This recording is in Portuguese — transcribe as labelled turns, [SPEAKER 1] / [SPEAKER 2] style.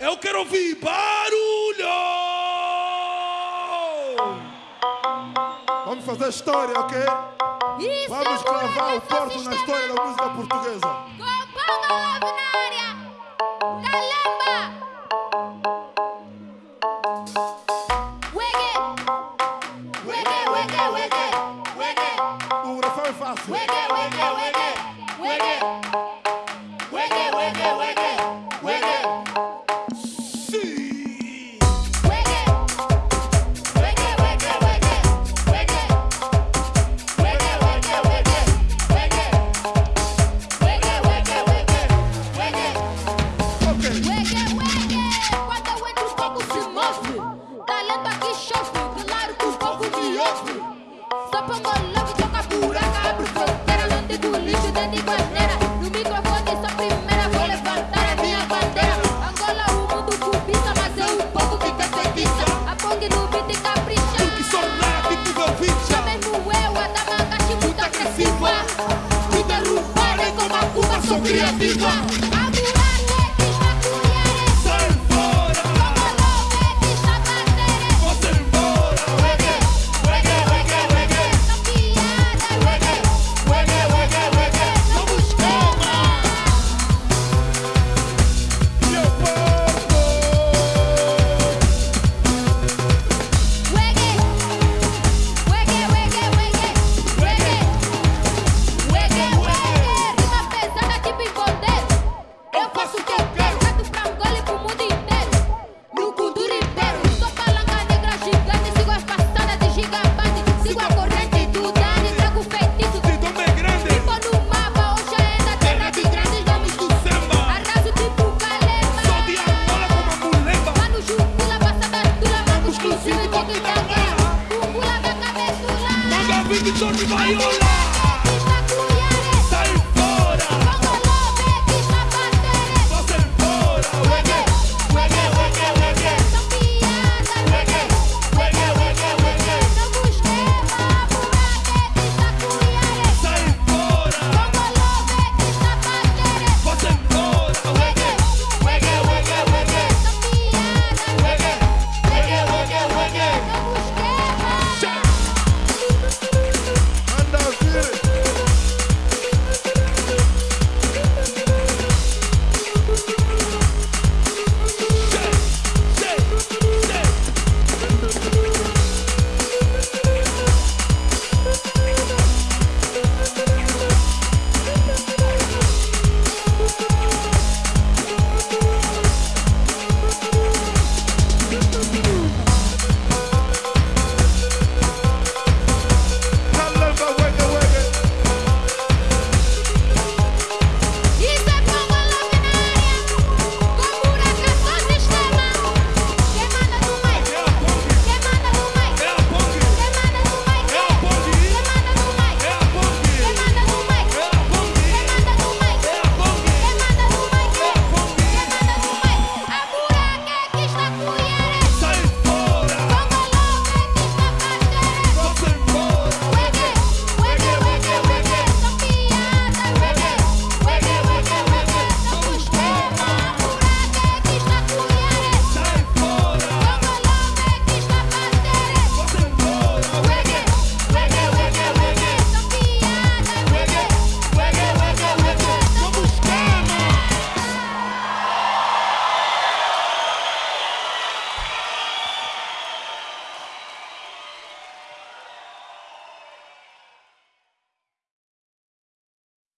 [SPEAKER 1] Eu quero ouvir barulho.
[SPEAKER 2] Vamos fazer história, ok?
[SPEAKER 3] Isso,
[SPEAKER 2] Vamos gravar o porto na história da música portuguesa.
[SPEAKER 3] Com Paulo Love creativas, putas rupares como putas son
[SPEAKER 1] creativas. Dale, Vicky, Viola.